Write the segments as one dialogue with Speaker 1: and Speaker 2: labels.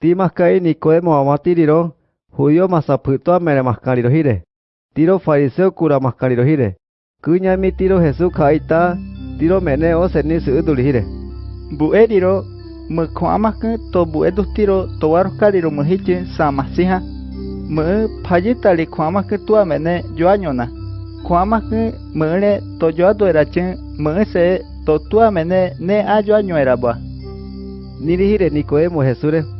Speaker 1: Ti maskai Nicodemo amatiriro, judío masaputua mere maskariro hire. Tiro fariseo kura maskariro hire. Kunyami tiro Jesús kaita, tiro mene o seni seuduli hire.
Speaker 2: Bueriro, me kuamak to buedu tiro to warkariro muhiche samasiha. Me payitali kuamak tua mene joañona. Kuamak mene to joado erache, me se to tua mene ne a joaño erabua.
Speaker 1: Niri hire Nicodemo Jesús.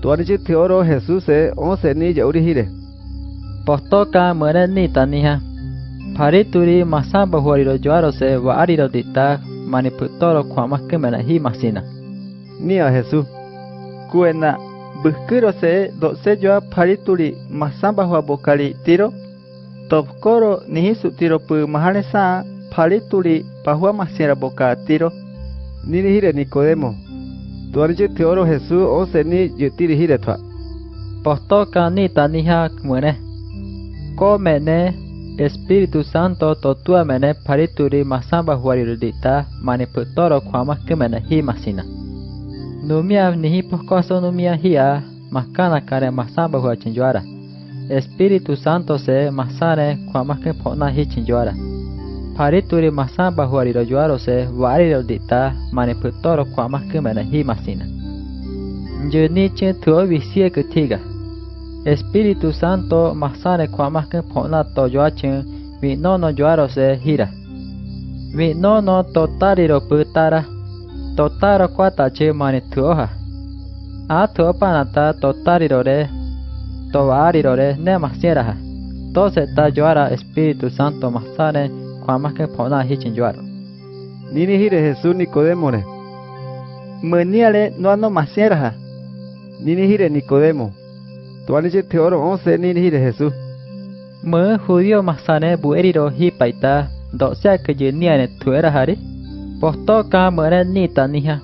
Speaker 1: Tuanichi teoro Jesús e o seni yauri hire.
Speaker 3: Postoka mere ni taniha. Parituri masamba huariro joaro se wa ariro dita maniputoro kuamak mena hi masina.
Speaker 1: Ni a Jesús.
Speaker 2: Kuena, buskiro se do se joa parituri masamba hua bokali tiro. Topkoro nihisu tiro pu mahale sa parituri pahua masira boka tiro.
Speaker 1: Niri hire Nicodemo. त्वरित थ्योर हेसु ओ सेनी ज्योति रिहि रेथवा
Speaker 3: पस्तो कानी तानिहा मने को मैंने एस्पिरितु सांतो तोतुआ मैंने फरितुरी मासा बहुवारी रुदिता माने पुत्तोरो ख्वामा के मैंने ही मासीना नुमिया निहि पुकासो नुमिया हिया मकाना करे मासा बहुवा चिंजुआरा एस्पिरितु सांतो से मासा रे के पोना ही चिंजुआरा Pariture masa bahuariro juarose variro dita maniputoro kwa mahkumena hi masina. Tuo visie. Espíritu Santo masane kwa mahkum pona to joachen hira. Vi nono totariro putara. Totaro kwatache manituoha. Atuo panata totarirore. Tovarirore ne masieraha. Tose ta joara Espíritu Santo masane kwama ke pona hi chinjuaro
Speaker 1: nini hire Jesús Nicodemore
Speaker 2: meniale no ano masierha
Speaker 1: nini hire Nicodemo tuaniche teoro once nini hire Jesús
Speaker 3: mơ judío masane bueriro hi paita do sea que yenia ne tuera hari posto ka mara ni tanija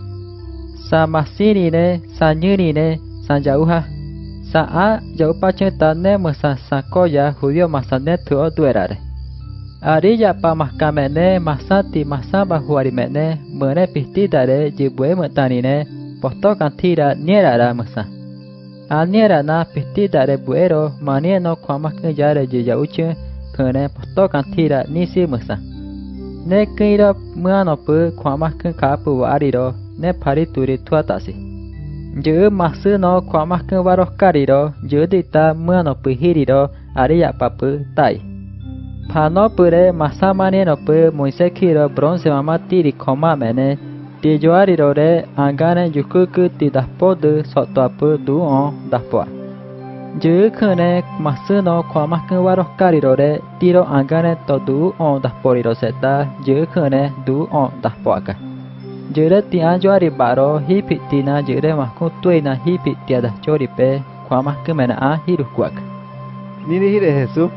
Speaker 3: sa masini ne sa nyiri ne sa yauha sa a yaupa chetane masa sakoya judío masane tuo tuerare Ariya pa mahkamene masati masaba huarimene mene pistita re, jibwe mutanine posto kantira niera ra masa. Aniera na pistita re buero manieno kwamake yare jiya uche kene posto kantira nisi masa. Ne kira muano pu kwamake kapu wariro ne parituri tuatasi. Juu masu no kwamake waroskariro juu dita muano pu hiriro ariya papu tai. 파노뿔에 마사마니노뿔 문세키로 브론세마마띠리 코마메네 디조아리로레 안가네 유쿠쿠띠 다포드 소토아뿔 두온 다포아 유크네 마스노 코마크와로카리로레 디로 안가네 또 두온 다포리로세타 유크네 두온 다포아카 유레띠 안조아리 바로 히피띠나 유레 마쿠 뚜이나 히피띠아다 조리페 코마크메나 히루쿠아카
Speaker 1: 니니 히레 헤수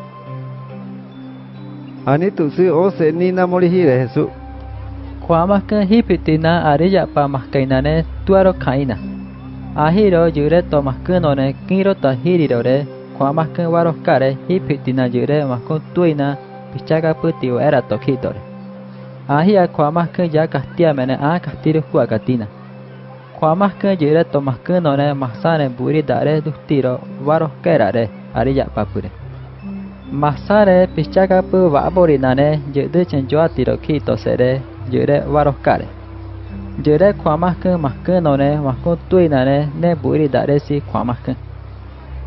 Speaker 1: ose nina morijire Jesús.
Speaker 3: Kuamaskan hipitina arilla pamaskainane tuaro kaina. Ahiro yure tomaskanone kiro tajirirore kuamaskan waroskare hipitina yure maskun tuina pichaka putio era tokitore. Ahia kuamaskan ya kastiamene a kastiru huacatina. Kuamaskan yure tomaskanone masane buri dare dustiro waroskerare arilla papure. Masare pichagapu vaborinane yudu chenjoatiroki tosere yure varoskare. Yure kuamakun maskunone maskun tuinane ne buridaresi kuamakun.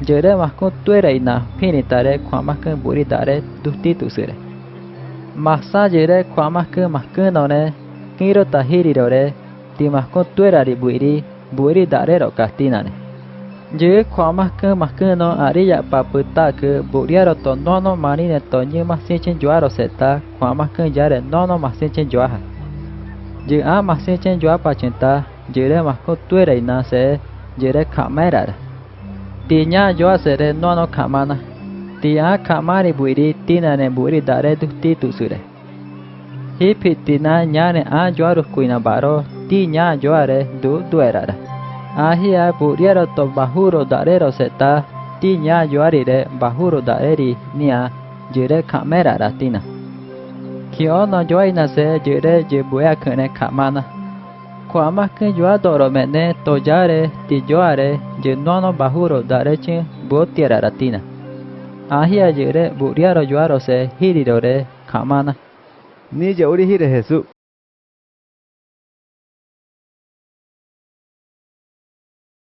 Speaker 3: Yure maskun tuireina pinitare kuamakun buridare dustitusure. Masa yure kuamakun maskunone kiro tahirirore timaskun tuerari buiri buridarero kastinane. je kwa mas ke mas ke no ari ya pa puta ke buria ro to no no mani ne to nyi mas se chen jwa ro se ta kwa mas ke ya re no no mas se chen jwa ha je a mas se chen jwa pa chen ta je re mas ko tu re na se je re kha ma ra ti nya jwa se re no no kha ma na ti a kha ma re bu ri ti na ne bu ri da re du ti tu su re he phi ti na nya ne a jwa ro ko na ba ro ti nya jwa re du tu ra ra ahia buriero to bahuro darero seta tiña yoarire bahuro dareri nia jire kamera ratina. Kio no joina se jire jebuya kene kamana. Kuama ke joa doro mene tojare tijoare jenono bahuro darechi botiera ratina. Ahia jire buriero joaro se hirirore kamana.
Speaker 1: Ni jeuri hire jesu